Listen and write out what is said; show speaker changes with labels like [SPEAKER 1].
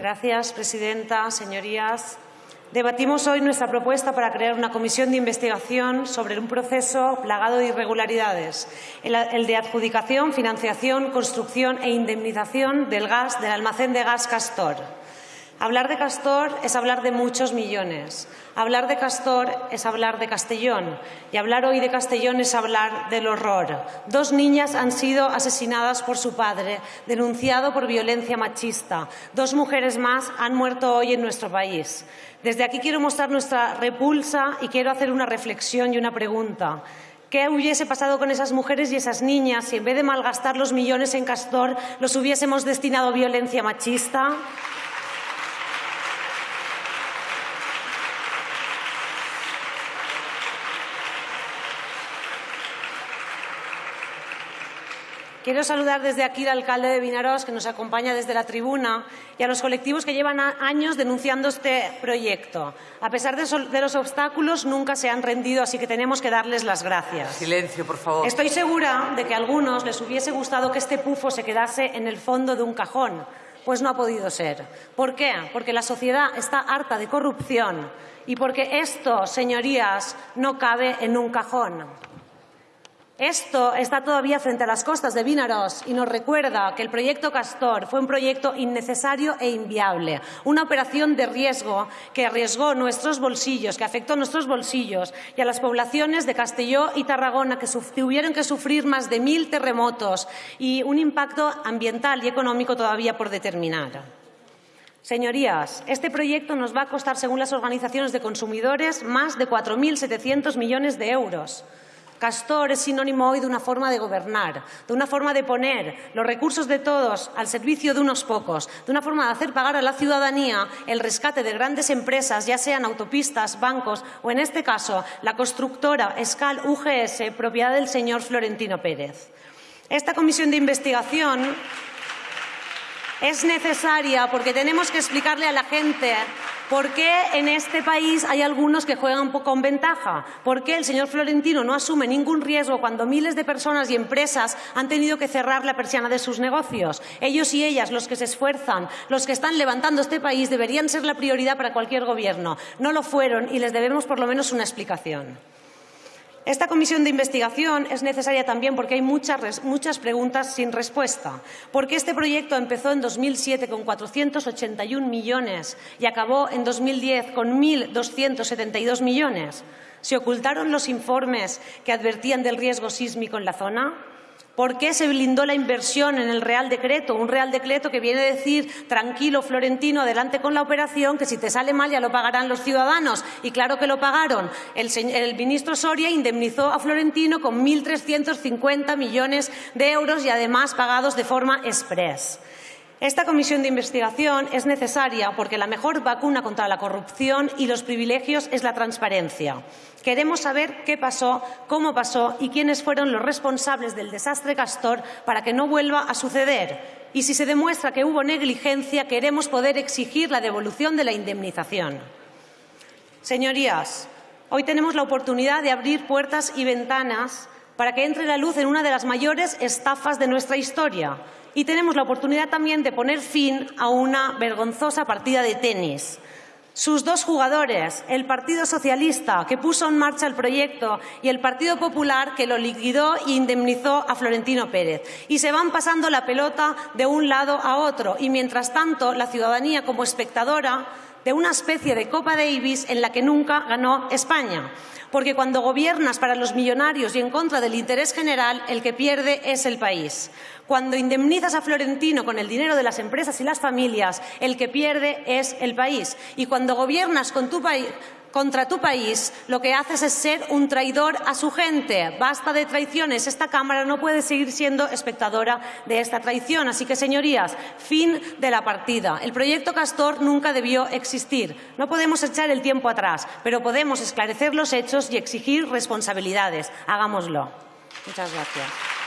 [SPEAKER 1] Gracias, presidenta. Señorías, debatimos hoy nuestra propuesta para crear una comisión de investigación sobre un proceso plagado de irregularidades, el de adjudicación, financiación, construcción e indemnización del gas del almacén de gas Castor. Hablar de Castor es hablar de muchos millones. Hablar de Castor es hablar de Castellón. Y hablar hoy de Castellón es hablar del horror. Dos niñas han sido asesinadas por su padre, denunciado por violencia machista. Dos mujeres más han muerto hoy en nuestro país. Desde aquí quiero mostrar nuestra repulsa y quiero hacer una reflexión y una pregunta. ¿Qué hubiese pasado con esas mujeres y esas niñas si en vez de malgastar los millones en Castor los hubiésemos destinado a violencia machista? Quiero saludar desde aquí al alcalde de Vinaroz, que nos acompaña desde la tribuna, y a los colectivos que llevan años denunciando este proyecto. A pesar de, los obstáculos, nunca se han rendido, así que tenemos que darles las gracias.
[SPEAKER 2] Silencio, por favor.
[SPEAKER 1] Estoy segura de que a algunos les hubiese gustado que este pufo se quedase en el fondo de un cajón, pues no ha podido ser. ¿Por qué? Porque la sociedad está harta de corrupción y porque esto, señorías, no cabe en un cajón. Esto está todavía frente a las costas de Vinaros y nos recuerda que el proyecto Castor fue un proyecto innecesario e inviable, una operación de riesgo que arriesgó nuestros bolsillos, que afectó a nuestros bolsillos y a las poblaciones de Castelló y Tarragona que tuvieron que sufrir más de mil terremotos y un impacto ambiental y económico todavía por determinar. Señorías, este proyecto nos va a costar, según las organizaciones de consumidores, más de 4.700 millones de euros. Castor es sinónimo hoy de una forma de gobernar, de una forma de poner los recursos de todos al servicio de unos pocos, de una forma de hacer pagar a la ciudadanía el rescate de grandes empresas, ya sean autopistas, bancos o, en este caso, la constructora Escal UGS, propiedad del señor Florentino Pérez. Esta comisión de investigación es necesaria porque tenemos que explicarle a la gente por qué en este país hay algunos que juegan con ventaja, por qué el señor Florentino no asume ningún riesgo cuando miles de personas y empresas han tenido que cerrar la persiana de sus negocios. Ellos y ellas, los que se esfuerzan, los que están levantando este país, deberían ser la prioridad para cualquier gobierno. No lo fueron y les debemos por lo menos una explicación. Esta comisión de investigación es necesaria también porque hay muchas, muchas, preguntas sin respuesta. ¿Por qué este proyecto empezó en 2007 con 481 millones y acabó en 2010 con 1.272 millones? ¿Se ocultaron los informes que advertían del riesgo sísmico en la zona? ¿Por qué se blindó la inversión en el Real Decreto? Un Real Decreto que viene a decir, tranquilo, Florentino, adelante con la operación, que si te sale mal ya lo pagarán los ciudadanos. Y claro que lo pagaron. El, ministro Soria indemnizó a Florentino con 1.350 millones de euros y además pagados de forma express. Esta comisión de investigación es necesaria porque la mejor vacuna contra la corrupción y los privilegios es la transparencia. Queremos saber qué pasó, cómo pasó y quiénes fueron los responsables del desastre Castor para que no vuelva a suceder. Y si se demuestra que hubo negligencia, queremos poder exigir la devolución de la indemnización. Señorías, hoy tenemos la oportunidad de abrir puertas y ventanas para que entre la luz en una de las mayores estafas de nuestra historia. Y tenemos la oportunidad también de poner fin a una vergonzosa partida de tenis sus dos jugadores, el Partido Socialista, que puso en marcha el proyecto, y el Partido Popular, que lo liquidó e indemnizó a Florentino Pérez. Y se van pasando la pelota de un lado a otro. Y mientras tanto, la ciudadanía, como espectadora de una especie de Copa Davis en la que nunca ganó España porque cuando gobiernas para los millonarios y en contra del interés general, el que pierde es el país. Cuando indemnizas a Florentino con el dinero de las empresas y las familias, el que pierde es el país. Y cuando gobiernas con tu país contra tu país, lo que haces es ser un traidor a su gente. Basta de traiciones. Esta Cámara no puede seguir siendo espectadora de esta traición. Así que, señorías, fin de la partida. El proyecto Castor nunca debió existir. No podemos echar el tiempo atrás, pero podemos esclarecer los hechos y exigir responsabilidades. Hagámoslo. Muchas gracias.